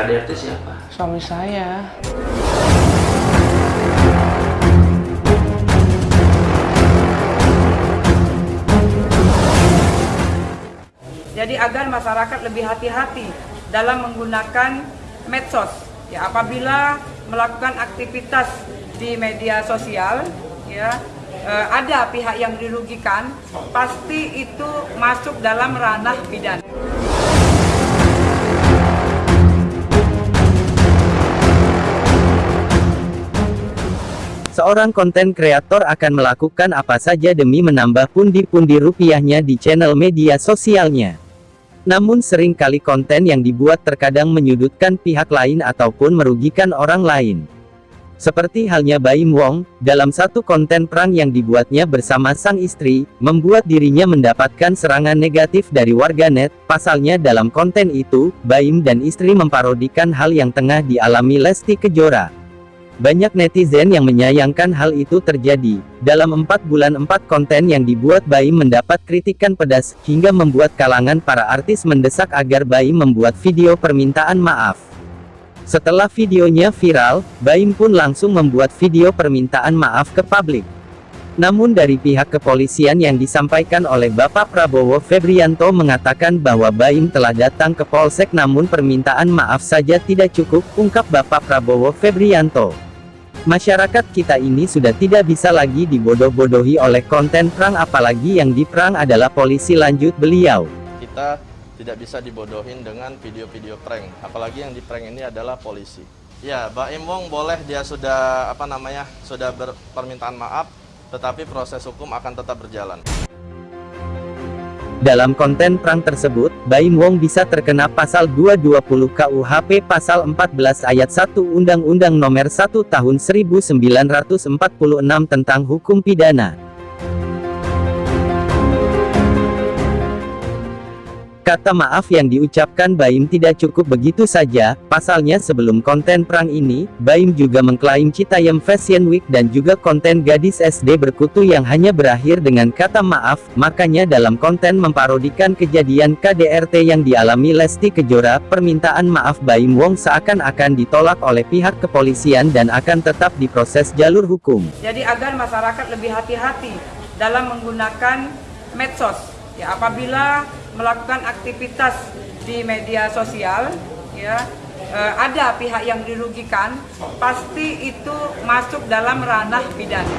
KDRT siapa? Suami saya. Jadi agar masyarakat lebih hati-hati dalam menggunakan medsos. Ya, apabila melakukan aktivitas di media sosial, ya eh, ada pihak yang dirugikan, pasti itu masuk dalam ranah pidana. Seorang konten kreator akan melakukan apa saja demi menambah pundi-pundi rupiahnya di channel media sosialnya. Namun sering kali konten yang dibuat terkadang menyudutkan pihak lain ataupun merugikan orang lain. Seperti halnya Baim Wong, dalam satu konten perang yang dibuatnya bersama sang istri, membuat dirinya mendapatkan serangan negatif dari warganet, pasalnya dalam konten itu, Baim dan istri memparodikan hal yang tengah dialami Lesti Kejora. Banyak netizen yang menyayangkan hal itu terjadi. Dalam empat bulan empat konten yang dibuat Baim mendapat kritikan pedas, hingga membuat kalangan para artis mendesak agar Baim membuat video permintaan maaf. Setelah videonya viral, Baim pun langsung membuat video permintaan maaf ke publik. Namun dari pihak kepolisian yang disampaikan oleh Bapak Prabowo Febrianto mengatakan bahwa Baim telah datang ke Polsek namun permintaan maaf saja tidak cukup, ungkap Bapak Prabowo Febrianto. Masyarakat kita ini sudah tidak bisa lagi dibodoh-bodohi oleh konten perang apalagi yang diperang adalah polisi. Lanjut beliau. kita tidak bisa dibodohin dengan video-video prank apalagi yang di prank ini adalah polisi. Ya Baim Wong boleh dia sudah apa namanya sudah berpermintaan maaf tetapi proses hukum akan tetap berjalan Dalam konten perang tersebut, Baim Wong bisa terkena pasal 220 KUHP pasal 14 ayat 1 Undang-Undang Nomor 1 Tahun 1946 tentang Hukum Pidana. Kata maaf yang diucapkan Baim tidak cukup begitu saja, pasalnya sebelum konten perang ini, Baim juga mengklaim Citayam Fashion Week dan juga konten gadis SD berkutu yang hanya berakhir dengan kata maaf, makanya dalam konten memparodikan kejadian KDRT yang dialami Lesti Kejora, permintaan maaf Baim Wong seakan-akan ditolak oleh pihak kepolisian dan akan tetap diproses jalur hukum. Jadi agar masyarakat lebih hati-hati dalam menggunakan medsos. Ya, apabila melakukan aktivitas di media sosial, ya eh, ada pihak yang dirugikan, pasti itu masuk dalam ranah pidana.